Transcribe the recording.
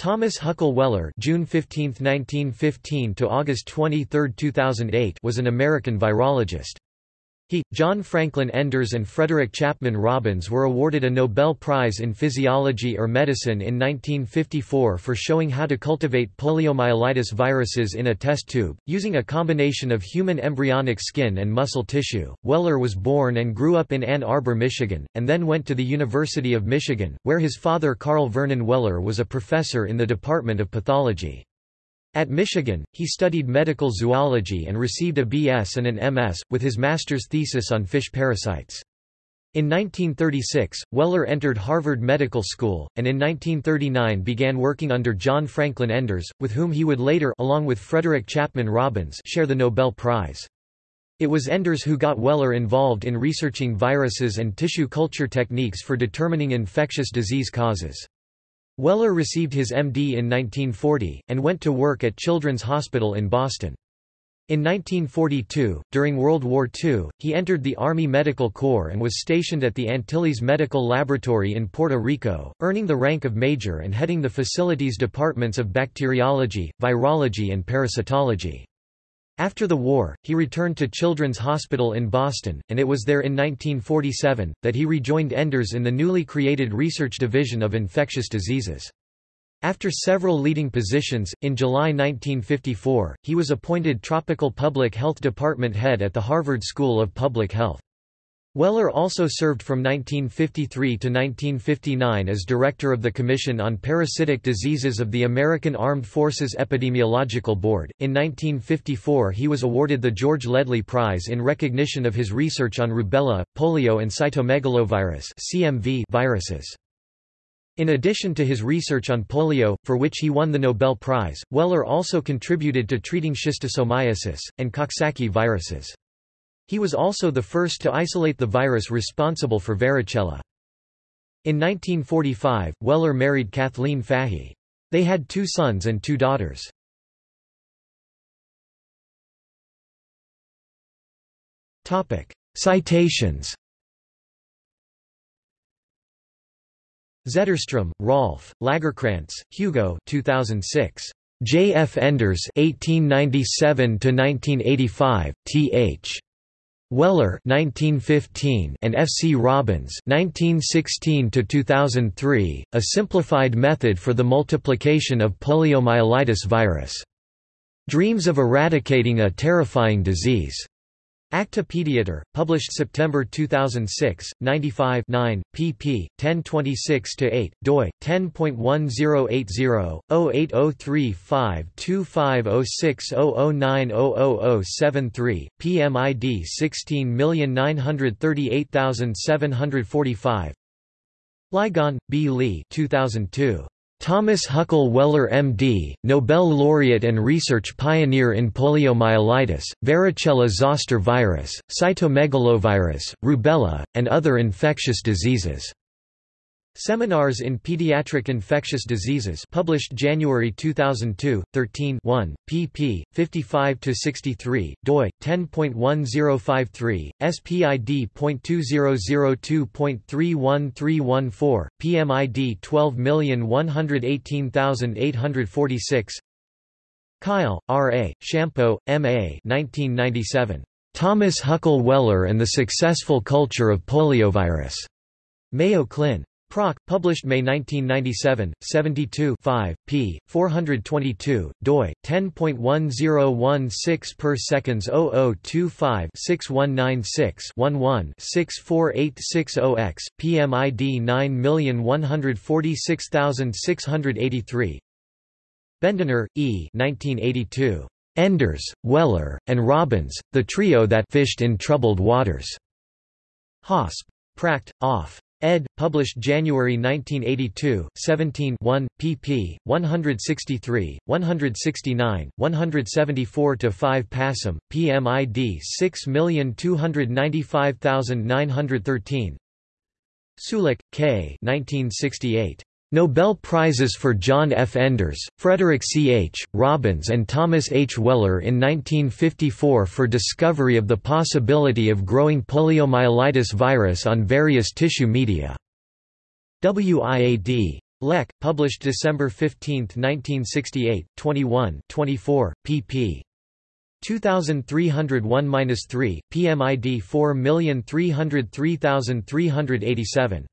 Thomas Huckle Weller June 15, 1915 to August 23, 2008 was an American virologist. He, John Franklin Enders and Frederick Chapman Robbins were awarded a Nobel Prize in Physiology or Medicine in 1954 for showing how to cultivate poliomyelitis viruses in a test tube, using a combination of human embryonic skin and muscle tissue. Weller was born and grew up in Ann Arbor, Michigan, and then went to the University of Michigan, where his father Carl Vernon Weller was a professor in the Department of Pathology. At Michigan, he studied medical zoology and received a B.S. and an M.S., with his master's thesis on fish parasites. In 1936, Weller entered Harvard Medical School, and in 1939 began working under John Franklin Enders, with whom he would later along with Frederick Chapman Robbins share the Nobel Prize. It was Enders who got Weller involved in researching viruses and tissue culture techniques for determining infectious disease causes. Weller received his MD in 1940, and went to work at Children's Hospital in Boston. In 1942, during World War II, he entered the Army Medical Corps and was stationed at the Antilles Medical Laboratory in Puerto Rico, earning the rank of major and heading the facility's departments of bacteriology, virology and parasitology. After the war, he returned to Children's Hospital in Boston, and it was there in 1947, that he rejoined Enders in the newly created Research Division of Infectious Diseases. After several leading positions, in July 1954, he was appointed Tropical Public Health Department head at the Harvard School of Public Health. Weller also served from 1953 to 1959 as director of the Commission on Parasitic Diseases of the American Armed Forces Epidemiological Board. In 1954, he was awarded the George Ledlie Prize in recognition of his research on rubella, polio, and cytomegalovirus (CMV) viruses. In addition to his research on polio, for which he won the Nobel Prize, Weller also contributed to treating schistosomiasis and Coxsackie viruses. He was also the first to isolate the virus responsible for varicella. In 1945, Weller married Kathleen Fahey. They had two sons and two daughters. Citations Zetterstrom, Rolf, Lagercrantz, Hugo 2006. J. F. Enders 1897–1985, Th. Weller 1915 and F. C. Robbins 1916 2003, A Simplified Method for the Multiplication of Poliomyelitis Virus. Dreams of Eradicating a Terrifying Disease. Acta Pediater, published September 2006, 95 9, pp. 1026-8, doi, 10.1080-08035250600900073, PMID 16938745 Ligon, B. Lee 2002. Thomas Huckle Weller MD, Nobel laureate and research pioneer in poliomyelitis, varicella zoster virus, cytomegalovirus, rubella, and other infectious diseases. Seminars in Pediatric Infectious Diseases published January 2002, 13 1, pp. 55–63, doi, 10.1053, spid.2002.31314, PMID 12118846 Kyle, R. A., Shampo, M. A. 1997. Thomas Huckle Weller and the Successful Culture of Poliovirus. Mayo Clin. Proc. Published May 1997, 72 5, p. 422, doi, 10.1016 per seconds 0025 6196 11 64860X, PMID 9146683 Bendiner, E. 1982. Enders, Weller, and Robbins, the trio that fished in troubled waters. Hosp. Pract. Off ed. Published January 1982, 17 1, pp. 163, 169, 174–5 Passam, PMID 6295913 Sulik, K. 1968. Nobel Prizes for John F. Enders, Frederick C. H., Robbins and Thomas H. Weller in 1954 for discovery of the possibility of growing poliomyelitis virus on various tissue media. WIAD Lec, published December 15, 1968, 21 24, pp. 2301-3, PMID 4303387